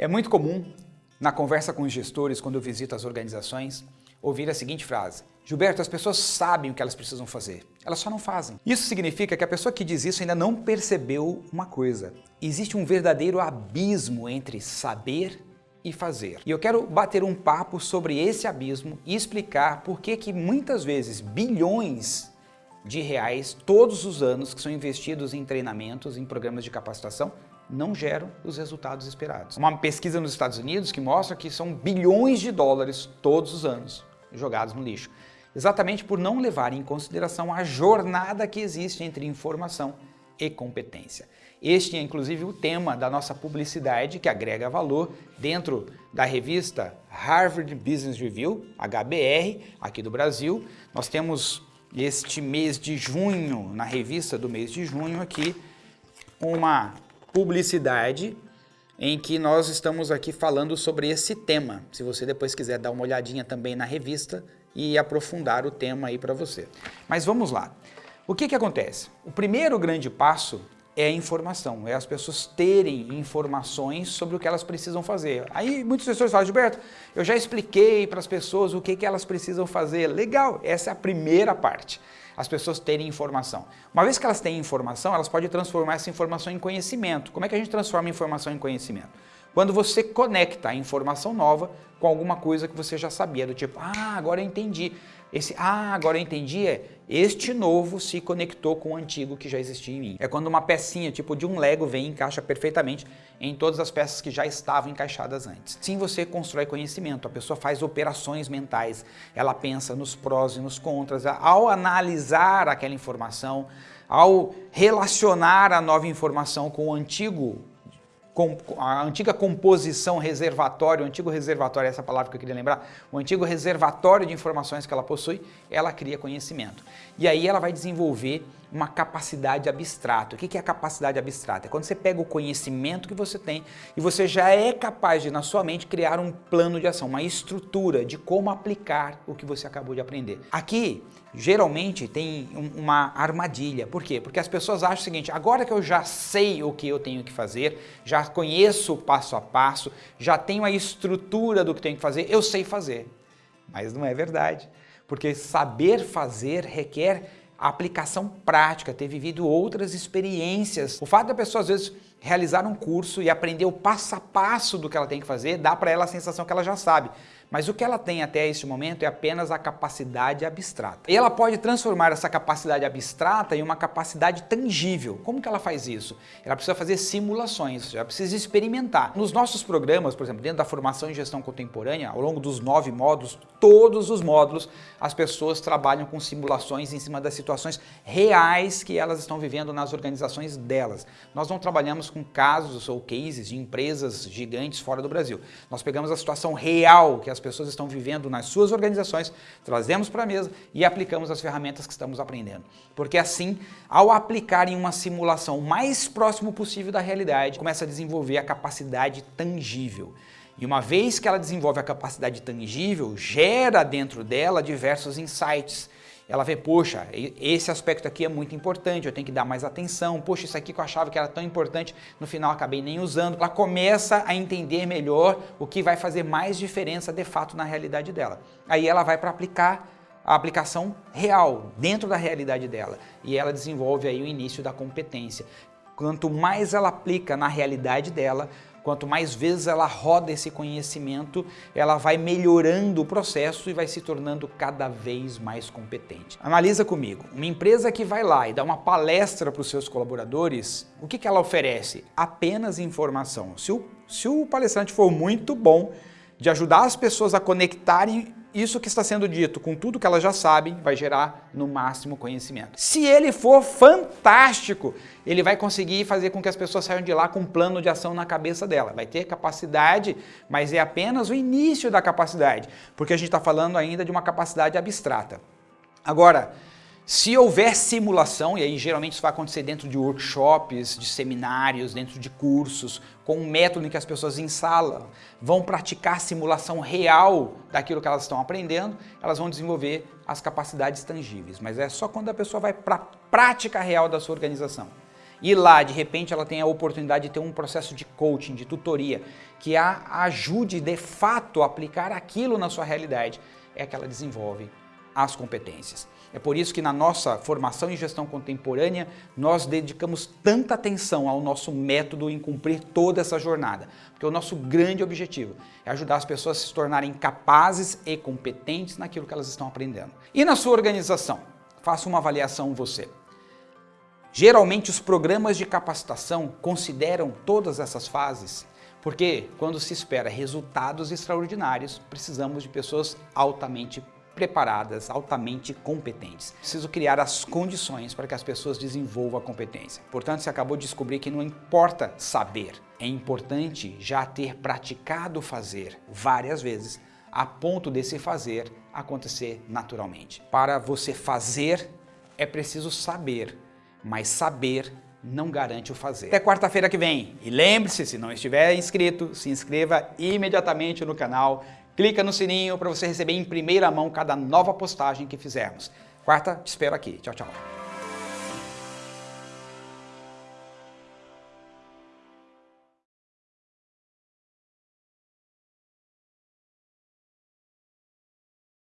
É muito comum, na conversa com os gestores, quando eu visito as organizações, ouvir a seguinte frase. Gilberto, as pessoas sabem o que elas precisam fazer, elas só não fazem. Isso significa que a pessoa que diz isso ainda não percebeu uma coisa. Existe um verdadeiro abismo entre saber e fazer. E eu quero bater um papo sobre esse abismo e explicar por que que muitas vezes bilhões de reais todos os anos que são investidos em treinamentos, em programas de capacitação, não geram os resultados esperados. Uma pesquisa nos Estados Unidos que mostra que são bilhões de dólares todos os anos jogados no lixo, exatamente por não levar em consideração a jornada que existe entre informação e competência. Este é inclusive o tema da nossa publicidade que agrega valor dentro da revista Harvard Business Review, HBR, aqui do Brasil. Nós temos este mês de junho, na revista do mês de junho aqui, uma publicidade em que nós estamos aqui falando sobre esse tema. Se você depois quiser dar uma olhadinha também na revista e aprofundar o tema aí para você. Mas vamos lá. O que que acontece? O primeiro grande passo é a informação, é as pessoas terem informações sobre o que elas precisam fazer. Aí muitas pessoas falam, Gilberto, eu já expliquei para as pessoas o que, que elas precisam fazer. Legal, essa é a primeira parte as pessoas terem informação. Uma vez que elas têm informação, elas podem transformar essa informação em conhecimento. Como é que a gente transforma informação em conhecimento? Quando você conecta a informação nova com alguma coisa que você já sabia, do tipo, ah, agora eu entendi. Esse, ah, agora eu entendi, é este novo se conectou com o antigo que já existia em mim. É quando uma pecinha, tipo de um Lego, vem e encaixa perfeitamente em todas as peças que já estavam encaixadas antes. Sim, você constrói conhecimento, a pessoa faz operações mentais, ela pensa nos prós e nos contras, ao analisar aquela informação, ao relacionar a nova informação com o antigo a antiga composição reservatório, o antigo reservatório, essa palavra que eu queria lembrar, o antigo reservatório de informações que ela possui, ela cria conhecimento. E aí ela vai desenvolver uma capacidade abstrata. O que é a capacidade abstrata? É quando você pega o conhecimento que você tem e você já é capaz de, na sua mente, criar um plano de ação, uma estrutura de como aplicar o que você acabou de aprender. Aqui, geralmente, tem uma armadilha. Por quê? Porque as pessoas acham o seguinte, agora que eu já sei o que eu tenho que fazer, já conheço o passo a passo, já tenho a estrutura do que tenho que fazer, eu sei fazer. Mas não é verdade. Porque saber fazer requer aplicação prática, ter vivido outras experiências. O fato da pessoa às vezes realizar um curso e aprender o passo a passo do que ela tem que fazer, dá para ela a sensação que ela já sabe. Mas o que ela tem até este momento é apenas a capacidade abstrata. E ela pode transformar essa capacidade abstrata em uma capacidade tangível. Como que ela faz isso? Ela precisa fazer simulações, ela precisa experimentar. Nos nossos programas, por exemplo, dentro da formação em gestão contemporânea, ao longo dos nove módulos, todos os módulos, as pessoas trabalham com simulações em cima das situações reais que elas estão vivendo nas organizações delas. Nós não trabalhamos com casos ou cases de empresas gigantes fora do Brasil. Nós pegamos a situação real que as pessoas estão vivendo nas suas organizações, trazemos para a mesa e aplicamos as ferramentas que estamos aprendendo. Porque assim, ao aplicar em uma simulação o mais próximo possível da realidade, começa a desenvolver a capacidade tangível. E uma vez que ela desenvolve a capacidade tangível, gera dentro dela diversos insights. Ela vê, poxa, esse aspecto aqui é muito importante, eu tenho que dar mais atenção, poxa, isso aqui que eu achava que era tão importante, no final acabei nem usando. Ela começa a entender melhor o que vai fazer mais diferença de fato na realidade dela. Aí ela vai para aplicar a aplicação real, dentro da realidade dela. E ela desenvolve aí o início da competência. Quanto mais ela aplica na realidade dela, Quanto mais vezes ela roda esse conhecimento, ela vai melhorando o processo e vai se tornando cada vez mais competente. Analisa comigo, uma empresa que vai lá e dá uma palestra para os seus colaboradores, o que, que ela oferece? Apenas informação. Se o, se o palestrante for muito bom de ajudar as pessoas a conectarem isso que está sendo dito com tudo que elas já sabem vai gerar no máximo conhecimento. Se ele for fantástico, ele vai conseguir fazer com que as pessoas saiam de lá com um plano de ação na cabeça dela. Vai ter capacidade, mas é apenas o início da capacidade, porque a gente está falando ainda de uma capacidade abstrata. Agora, se houver simulação, e aí geralmente isso vai acontecer dentro de workshops, de seminários, dentro de cursos, com um método em que as pessoas em sala vão praticar simulação real daquilo que elas estão aprendendo, elas vão desenvolver as capacidades tangíveis. Mas é só quando a pessoa vai para a prática real da sua organização. e lá, de repente, ela tem a oportunidade de ter um processo de coaching, de tutoria, que a ajude de fato a aplicar aquilo na sua realidade, é que ela desenvolve as competências. É por isso que na nossa formação em gestão contemporânea, nós dedicamos tanta atenção ao nosso método em cumprir toda essa jornada. Porque o nosso grande objetivo é ajudar as pessoas a se tornarem capazes e competentes naquilo que elas estão aprendendo. E na sua organização? Faça uma avaliação você. Geralmente os programas de capacitação consideram todas essas fases, porque quando se espera resultados extraordinários, precisamos de pessoas altamente preparadas, altamente competentes. Preciso criar as condições para que as pessoas desenvolvam a competência. Portanto, você acabou de descobrir que não importa saber, é importante já ter praticado fazer várias vezes a ponto desse fazer acontecer naturalmente. Para você fazer, é preciso saber, mas saber não garante o fazer. Até quarta-feira que vem. E lembre-se, se não estiver inscrito, se inscreva imediatamente no canal Clica no sininho para você receber em primeira mão cada nova postagem que fizermos. Quarta, te espero aqui. Tchau, tchau.